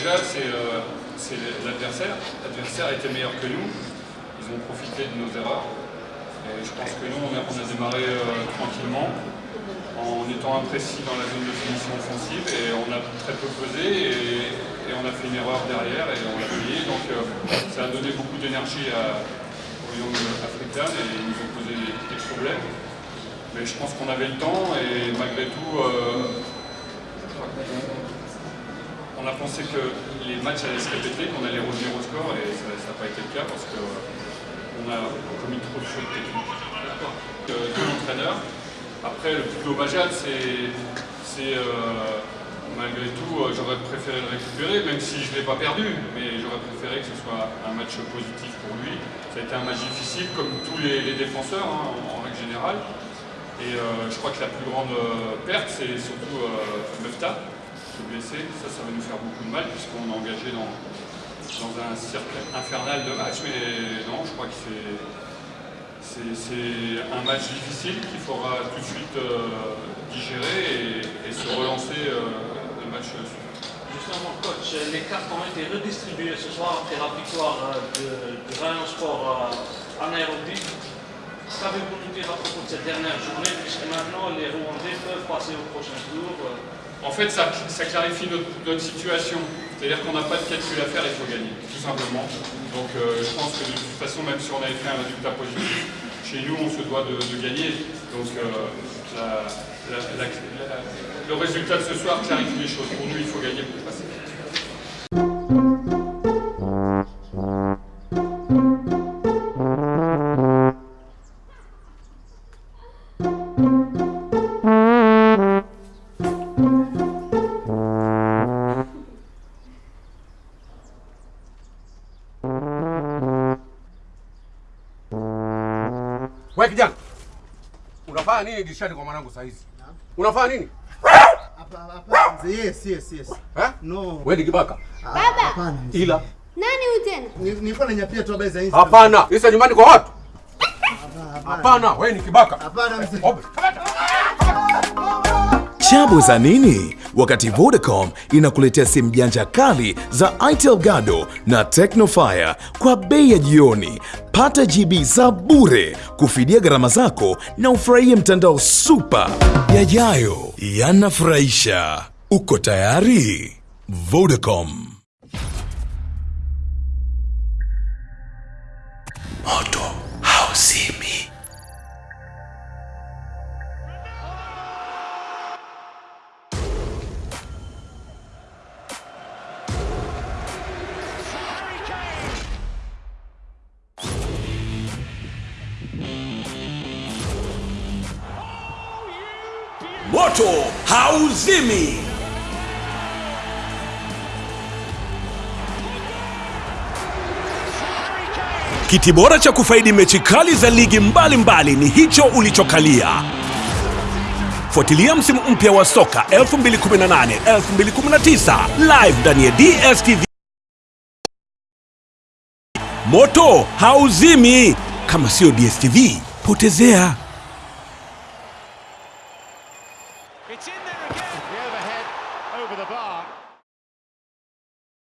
C'est euh, l'adversaire. L'adversaire était meilleur que nous. Ils ont profité de nos erreurs. Et je pense que nous, on a, démarré euh, tranquillement, en étant imprécis dans la zone de finition offensive, et on a très peu pesé, et, on a fait une erreur derrière, et on l'a payé. Donc euh, ça a donné beaucoup d'énergie au Young African, et ils nous ont posé des, problèmes. Mais je pense qu'on avait le temps, et malgré tout, on a pensé que les matchs allaient se répéter, qu'on allait revenir au score et ça n'a pas été le cas parce qu'on euh, a commis trop de fautes techniques. Euh, l'entraîneur. Après, le plus dommageable, c'est euh, malgré tout, j'aurais préféré le récupérer, même si je ne l'ai pas perdu, mais j'aurais préféré que ce soit un match positif pour lui. Ça a été un match difficile, comme tous les, défenseurs hein, en, règle générale. Et je crois que la plus grande perte, c'est surtout Mefta, blessé, ça, ça va nous faire beaucoup de mal puisqu'on est engagé dans, dans un cercle infernal de matchs. Mais non, je crois que c'est un match difficile qu'il faudra tout de suite euh, digérer et, se relancer euh, le match suivant. Justement, coach, les cartes ont été redistribuées ce soir après la victoire euh, de, de Rayon Sport en Nairobi. Qu'avez-vous nous dire à propos de cette dernière journée, puisque maintenant les Rwandais peuvent passer au prochain tour en fait, ça, clarifie notre, situation. C'est-à-dire qu'on n'a pas de calcul à faire, il faut gagner, tout simplement. Donc euh, je pense que de toute façon, même si on avait fait un résultat positif, chez nous, on se doit de, gagner. Donc euh, le résultat de ce soir clarifie les choses. Pour nous, il faut gagner pour passer. Wewe kijana. Unafanya nini dirishani kwa mwanangu saa hizi? Unafanya nini? Yes, yes, yes. Eh? No. Wewe ni kibaka? Baba. Hapana. Ila Nani huyu tena? Nilikuwa nanyapia tu habari za Insta. hapana. Isa nyumbani kwa watu? Hapana, wewe ni kibaka. Hapana mzee. Chabu za nini? Wakati Vodacom inakuletea simu janja kali za Itel Gado na Tecnofire kwa bei ya jioni. Pata GB za bure kufidia gharama zako na ufurahie mtandao super. Yajayo yanafurahisha. Uko tayari? Vodacom. Moto hauzimi. Moto hauzimi. Kiti bora cha kufaidi mechi kali za ligi mbalimbali mbali ni hicho ulichokalia. Fuatilia msimu mpya wa soka 2018 2019 live ndani ya DStv. Moto hauzimi. Kama sio DStv, potezea. It's in there again. The overhead over the bar.